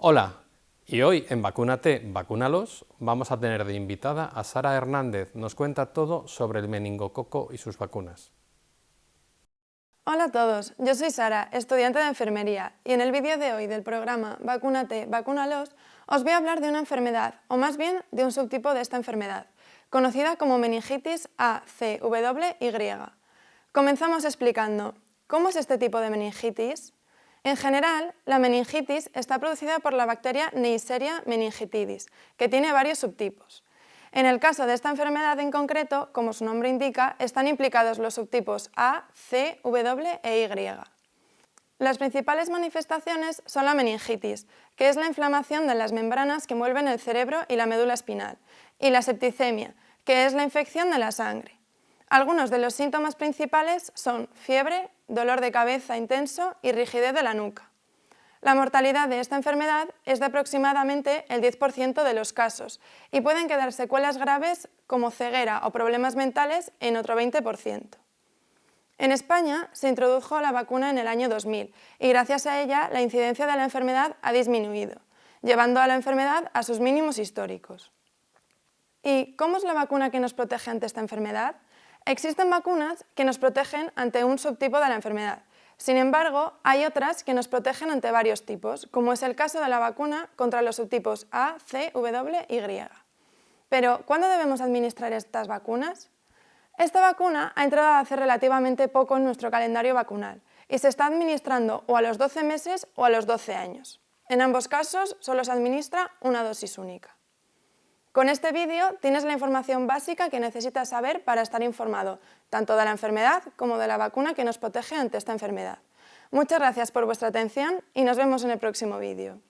Hola, y hoy en Vacúnate, Vacúnalos vamos a tener de invitada a Sara Hernández. Nos cuenta todo sobre el meningococo y sus vacunas. Hola a todos, yo soy Sara, estudiante de enfermería, y en el vídeo de hoy del programa Vacúnate, Vacúnalos os voy a hablar de una enfermedad, o más bien de un subtipo de esta enfermedad, conocida como meningitis ACWY. Comenzamos explicando, ¿cómo es este tipo de meningitis? En general, la meningitis está producida por la bacteria Neisseria meningitidis, que tiene varios subtipos. En el caso de esta enfermedad en concreto, como su nombre indica, están implicados los subtipos A, C, W e Y. Las principales manifestaciones son la meningitis, que es la inflamación de las membranas que envuelven el cerebro y la médula espinal, y la septicemia, que es la infección de la sangre. Algunos de los síntomas principales son fiebre, dolor de cabeza intenso y rigidez de la nuca. La mortalidad de esta enfermedad es de aproximadamente el 10% de los casos y pueden quedar secuelas graves como ceguera o problemas mentales en otro 20%. En España se introdujo la vacuna en el año 2000 y gracias a ella la incidencia de la enfermedad ha disminuido, llevando a la enfermedad a sus mínimos históricos. ¿Y cómo es la vacuna que nos protege ante esta enfermedad? Existen vacunas que nos protegen ante un subtipo de la enfermedad. Sin embargo, hay otras que nos protegen ante varios tipos, como es el caso de la vacuna contra los subtipos A, C, W y Y. Pero, ¿cuándo debemos administrar estas vacunas? Esta vacuna ha entrado hace relativamente poco en nuestro calendario vacunal y se está administrando o a los 12 meses o a los 12 años. En ambos casos solo se administra una dosis única. Con este vídeo tienes la información básica que necesitas saber para estar informado, tanto de la enfermedad como de la vacuna que nos protege ante esta enfermedad. Muchas gracias por vuestra atención y nos vemos en el próximo vídeo.